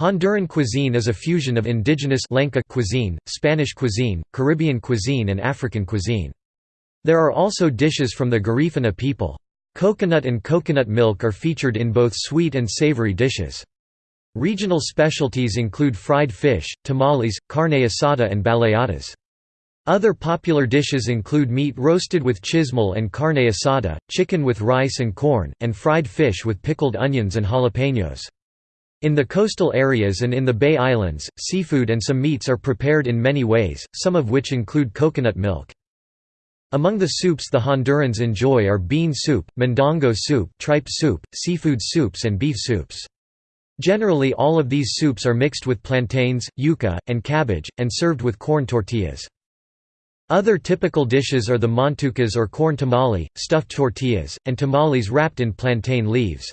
Honduran cuisine is a fusion of indigenous Lenca cuisine, Spanish cuisine, Caribbean cuisine and African cuisine. There are also dishes from the Garifuna people. Coconut and coconut milk are featured in both sweet and savory dishes. Regional specialties include fried fish, tamales, carne asada and baleadas. Other popular dishes include meat roasted with chismol and carne asada, chicken with rice and corn, and fried fish with pickled onions and jalapenos. In the coastal areas and in the Bay Islands, seafood and some meats are prepared in many ways, some of which include coconut milk. Among the soups the Hondurans enjoy are bean soup, mondongo soup, tripe soup, seafood soups and beef soups. Generally all of these soups are mixed with plantains, yuca, and cabbage, and served with corn tortillas. Other typical dishes are the montucas or corn tamale, stuffed tortillas, and tamales wrapped in plantain leaves.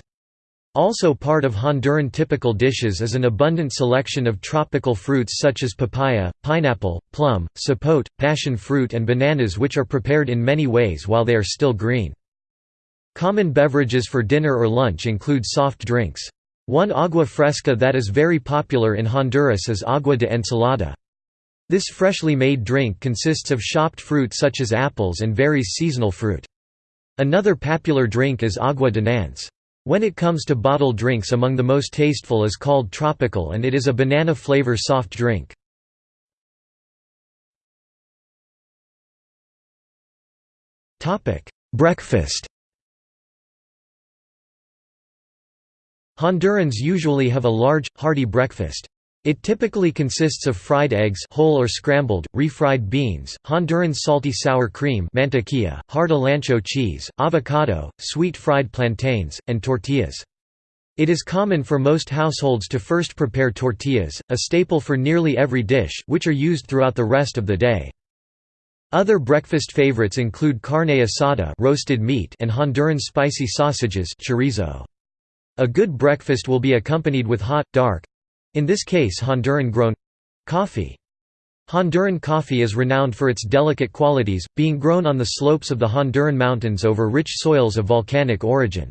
Also part of Honduran typical dishes is an abundant selection of tropical fruits such as papaya, pineapple, plum, sapote, passion fruit and bananas which are prepared in many ways while they are still green. Common beverages for dinner or lunch include soft drinks. One agua fresca that is very popular in Honduras is agua de ensalada. This freshly made drink consists of chopped fruit such as apples and varies seasonal fruit. Another popular drink is agua de nance. When it comes to bottled drinks among the most tasteful is called tropical and it is a banana flavor soft drink. Breakfast Hondurans usually have a large, hearty breakfast. It typically consists of fried eggs whole or scrambled, refried beans, Honduran salty sour cream mantequilla, hard Olancho cheese, avocado, sweet fried plantains, and tortillas. It is common for most households to first prepare tortillas, a staple for nearly every dish, which are used throughout the rest of the day. Other breakfast favorites include carne asada roasted meat and Honduran spicy sausages chorizo. A good breakfast will be accompanied with hot, dark, in this case Honduran-grown coffee. Honduran coffee is renowned for its delicate qualities, being grown on the slopes of the Honduran mountains over rich soils of volcanic origin.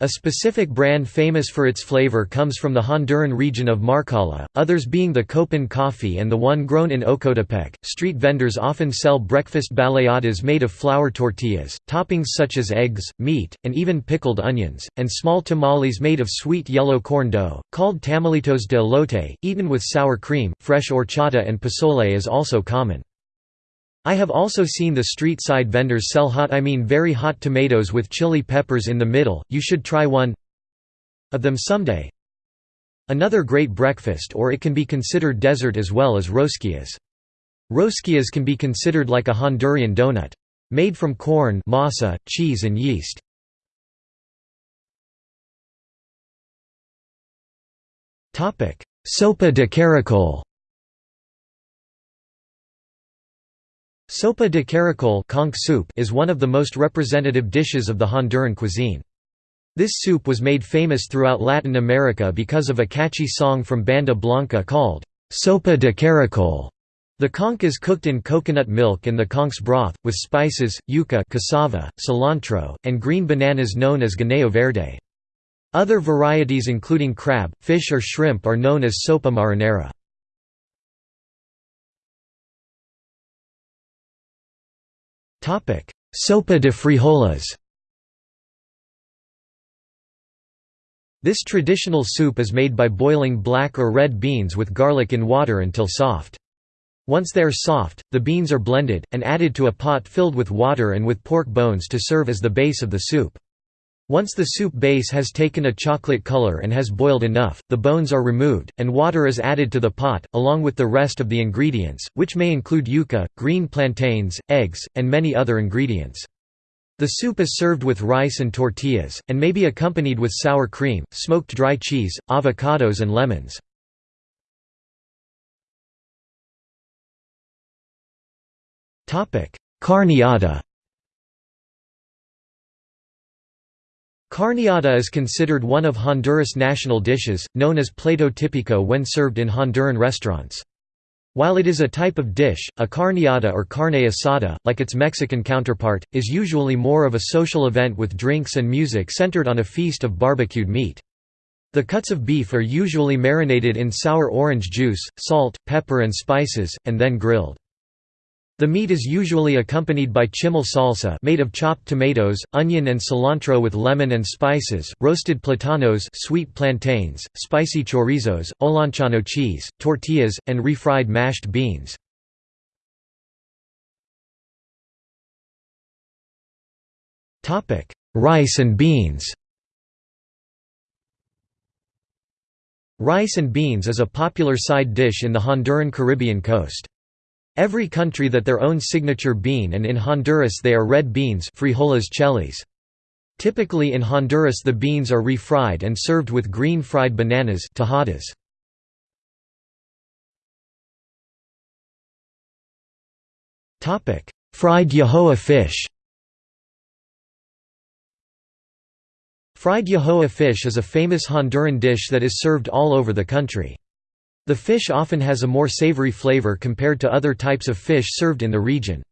A specific brand famous for its flavor comes from the Honduran region of Marcala, others being the Copan coffee and the one grown in Ocotepec. Street vendors often sell breakfast baleadas made of flour tortillas, toppings such as eggs, meat, and even pickled onions, and small tamales made of sweet yellow corn dough, called tamalitos de elote, eaten with sour cream. Fresh horchata and pozole is also common. I have also seen the street side vendors sell hot I mean very hot tomatoes with chili peppers in the middle, you should try one of them someday. Another great breakfast or it can be considered dessert as well as rosquillas. Rosquillas can be considered like a Honduran donut. Made from corn masa, cheese and yeast. Sopa de caracol Sopa de caracol conch soup is one of the most representative dishes of the Honduran cuisine. This soup was made famous throughout Latin America because of a catchy song from Banda Blanca called, Sopa de caracol. The conch is cooked in coconut milk and the conch's broth, with spices, yuca cassava, cilantro, and green bananas known as guineo verde. Other varieties including crab, fish or shrimp are known as sopa marinera. Sopa de frijoles This traditional soup is made by boiling black or red beans with garlic in water until soft. Once they are soft, the beans are blended, and added to a pot filled with water and with pork bones to serve as the base of the soup. Once the soup base has taken a chocolate color and has boiled enough, the bones are removed, and water is added to the pot, along with the rest of the ingredients, which may include yuca, green plantains, eggs, and many other ingredients. The soup is served with rice and tortillas, and may be accompanied with sour cream, smoked dry cheese, avocados and lemons. Carneada Carneada is considered one of Honduras' national dishes, known as plato típico when served in Honduran restaurants. While it is a type of dish, a carneada or carne asada, like its Mexican counterpart, is usually more of a social event with drinks and music centered on a feast of barbecued meat. The cuts of beef are usually marinated in sour orange juice, salt, pepper and spices, and then grilled. The meat is usually accompanied by chimol salsa made of chopped tomatoes, onion and cilantro with lemon and spices, roasted platanos sweet plantains, spicy chorizos, olanchano cheese, tortillas, and refried mashed beans. Rice and beans Rice and beans is a popular side dish in the Honduran Caribbean coast. Every country that their own signature bean and in Honduras they are red beans frijoles chelis. Typically in Honduras the beans are refried and served with green fried bananas tajadas. Fried Yojoa fish Fried Yojoa fish is a famous Honduran dish that is served all over the country. The fish often has a more savory flavor compared to other types of fish served in the region.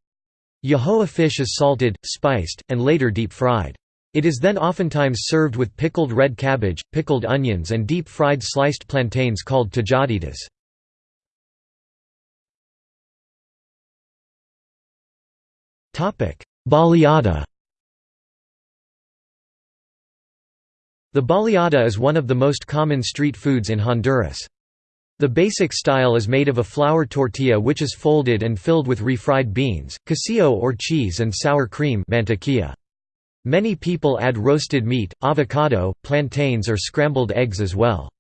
Yojoa fish is salted, spiced, and later deep-fried. It is then oftentimes served with pickled red cabbage, pickled onions and deep-fried sliced plantains called tajaditas. Baleada The baleada is one of the most common street foods in Honduras. The basic style is made of a flour tortilla which is folded and filled with refried beans, quesillo or cheese and sour cream mantequilla. Many people add roasted meat, avocado, plantains or scrambled eggs as well.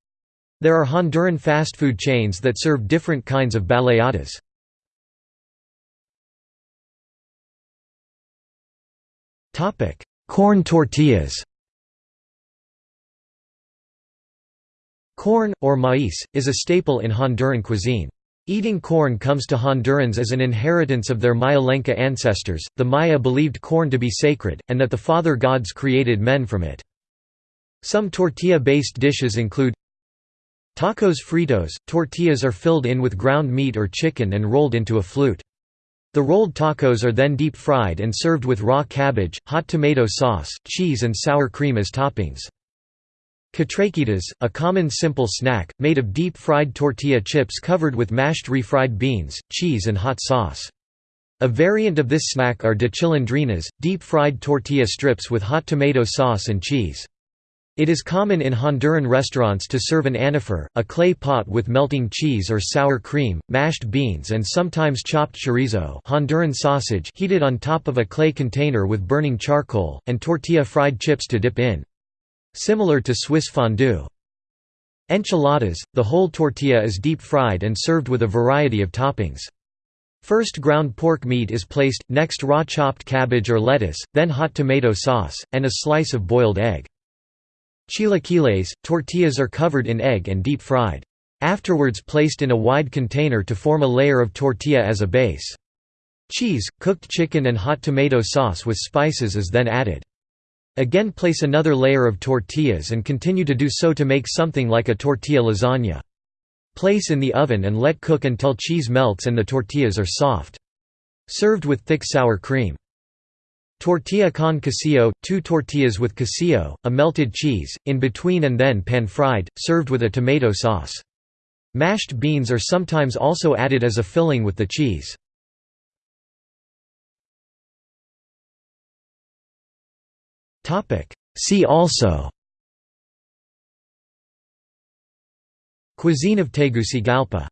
There are Honduran fast food chains that serve different kinds of baleadas. Corn tortillas Corn, or maíz, is a staple in Honduran cuisine. Eating corn comes to Hondurans as an inheritance of their Maya Lenca ancestors. The Maya believed corn to be sacred, and that the father gods created men from it. Some tortilla based dishes include Tacos fritos – Tortillas are filled in with ground meat or chicken and rolled into a flute. The rolled tacos are then deep fried and served with raw cabbage, hot tomato sauce, cheese and sour cream as toppings. Catrachitas, a common simple snack, made of deep-fried tortilla chips covered with mashed refried beans, cheese and hot sauce. A variant of this snack are de chilindrinas, deep-fried tortilla strips with hot tomato sauce and cheese. It is common in Honduran restaurants to serve an anafre, a clay pot with melting cheese or sour cream, mashed beans and sometimes chopped chorizo Honduran sausage heated on top of a clay container with burning charcoal, and tortilla fried chips to dip in. Similar to Swiss fondue. Enchiladas, the whole tortilla is deep-fried and served with a variety of toppings. First ground pork meat is placed, next raw chopped cabbage or lettuce, then hot tomato sauce, and a slice of boiled egg. Chilaquiles, tortillas are covered in egg and deep-fried. Afterwards placed in a wide container to form a layer of tortilla as a base. Cheese, cooked chicken and hot tomato sauce with spices is then added. Again place another layer of tortillas and continue to do so to make something like a tortilla lasagna. Place in the oven and let cook until cheese melts and the tortillas are soft. Served with thick sour cream. Tortilla con quesillo – two tortillas with quesillo, a melted cheese, in between and then pan-fried, served with a tomato sauce. Mashed beans are sometimes also added as a filling with the cheese. See also Cuisine of Tegucigalpa